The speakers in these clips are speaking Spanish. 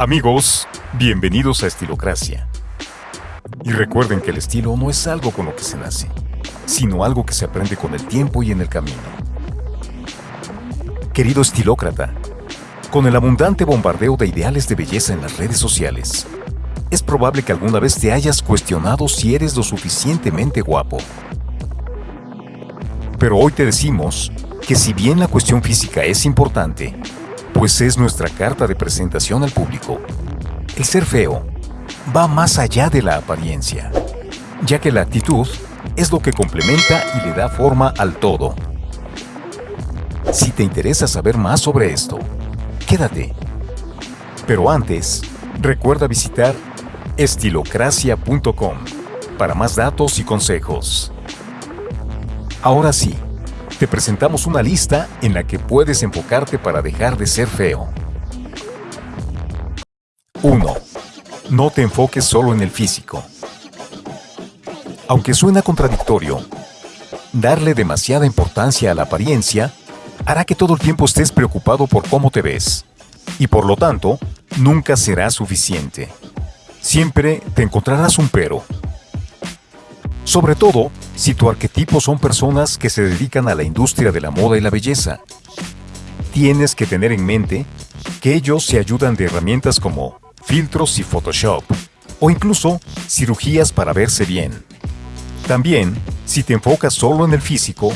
Amigos, bienvenidos a Estilocracia. Y recuerden que el estilo no es algo con lo que se nace, sino algo que se aprende con el tiempo y en el camino. Querido estilócrata, con el abundante bombardeo de ideales de belleza en las redes sociales, es probable que alguna vez te hayas cuestionado si eres lo suficientemente guapo. Pero hoy te decimos que si bien la cuestión física es importante, pues es nuestra carta de presentación al público, el ser feo va más allá de la apariencia, ya que la actitud es lo que complementa y le da forma al todo. Si te interesa saber más sobre esto, quédate. Pero antes, recuerda visitar estilocracia.com para más datos y consejos. Ahora sí, te presentamos una lista en la que puedes enfocarte para dejar de ser feo. 1. No te enfoques solo en el físico. Aunque suena contradictorio, darle demasiada importancia a la apariencia hará que todo el tiempo estés preocupado por cómo te ves, y por lo tanto, nunca será suficiente. Siempre te encontrarás un pero. Sobre todo, si tu arquetipo son personas que se dedican a la industria de la moda y la belleza. Tienes que tener en mente que ellos se ayudan de herramientas como filtros y Photoshop, o incluso cirugías para verse bien. También, si te enfocas solo en el físico,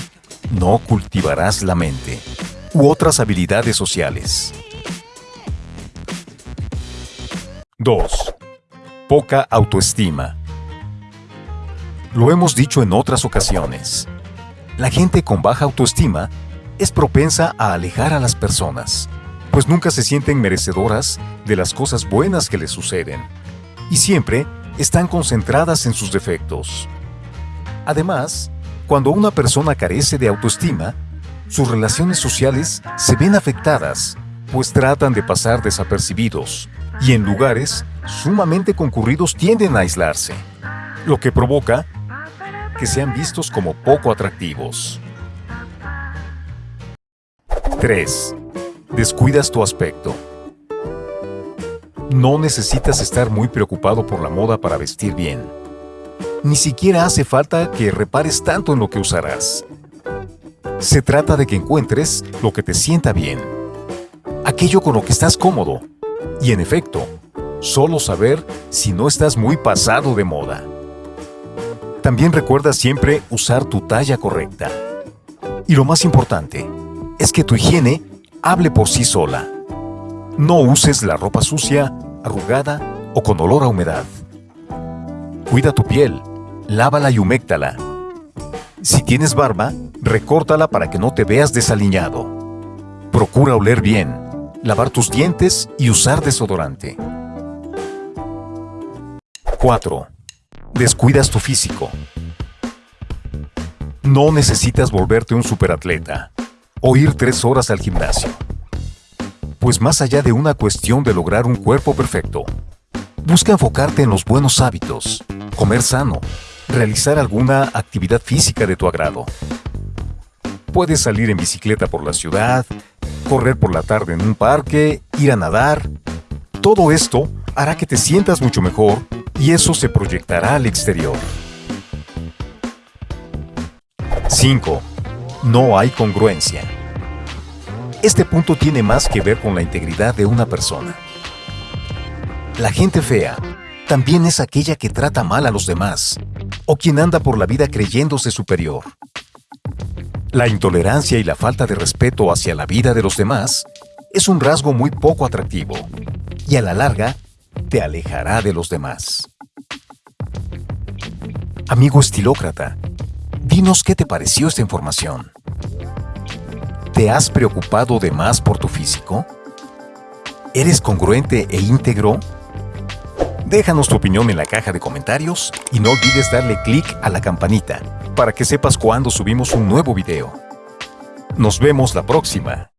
no cultivarás la mente u otras habilidades sociales. 2. Poca autoestima. Lo hemos dicho en otras ocasiones. La gente con baja autoestima es propensa a alejar a las personas, pues nunca se sienten merecedoras de las cosas buenas que les suceden, y siempre están concentradas en sus defectos. Además, cuando una persona carece de autoestima, sus relaciones sociales se ven afectadas, pues tratan de pasar desapercibidos, y en lugares sumamente concurridos tienden a aislarse, lo que provoca que sean vistos como poco atractivos. 3. Descuidas tu aspecto. No necesitas estar muy preocupado por la moda para vestir bien. Ni siquiera hace falta que repares tanto en lo que usarás. Se trata de que encuentres lo que te sienta bien, aquello con lo que estás cómodo, y en efecto, solo saber si no estás muy pasado de moda. También recuerda siempre usar tu talla correcta. Y lo más importante es que tu higiene hable por sí sola. No uses la ropa sucia, arrugada o con olor a humedad. Cuida tu piel, lávala y huméctala. Si tienes barba, recórtala para que no te veas desaliñado. Procura oler bien, lavar tus dientes y usar desodorante. 4 descuidas tu físico. No necesitas volverte un superatleta o ir tres horas al gimnasio. Pues más allá de una cuestión de lograr un cuerpo perfecto, busca enfocarte en los buenos hábitos, comer sano, realizar alguna actividad física de tu agrado. Puedes salir en bicicleta por la ciudad, correr por la tarde en un parque, ir a nadar. Todo esto hará que te sientas mucho mejor y eso se proyectará al exterior. 5. No hay congruencia. Este punto tiene más que ver con la integridad de una persona. La gente fea también es aquella que trata mal a los demás o quien anda por la vida creyéndose superior. La intolerancia y la falta de respeto hacia la vida de los demás es un rasgo muy poco atractivo y a la larga te alejará de los demás. Amigo estilócrata, dinos qué te pareció esta información. ¿Te has preocupado de más por tu físico? ¿Eres congruente e íntegro? Déjanos tu opinión en la caja de comentarios y no olvides darle clic a la campanita para que sepas cuando subimos un nuevo video. Nos vemos la próxima.